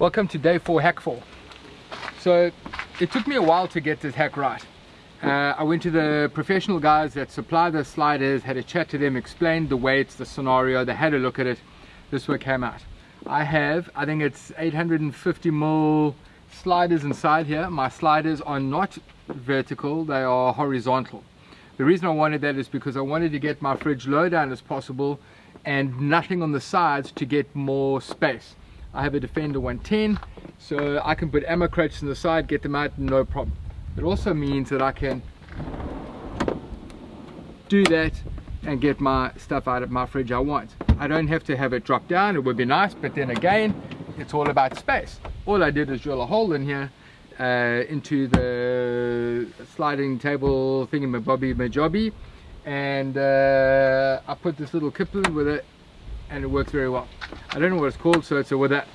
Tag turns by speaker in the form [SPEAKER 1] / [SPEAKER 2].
[SPEAKER 1] Welcome to day four hack four. So it took me a while to get this hack right. Uh, I went to the professional guys that supply the sliders, had a chat to them, explained the weights, the scenario, they had a look at it. This one came out. I have, I think it's 850 mil sliders inside here. My sliders are not vertical, they are horizontal. The reason I wanted that is because I wanted to get my fridge low down as possible and nothing on the sides to get more space. I have a Defender 110, so I can put ammo crates on the side, get them out, no problem. It also means that I can do that and get my stuff out of my fridge I want. I don't have to have it drop down, it would be nice, but then again, it's all about space. All I did is drill a hole in here uh, into the sliding table thingy-mabobby majobby and uh, I put this little kipling with it and it works very well. I don't know what it's called, so it's a with that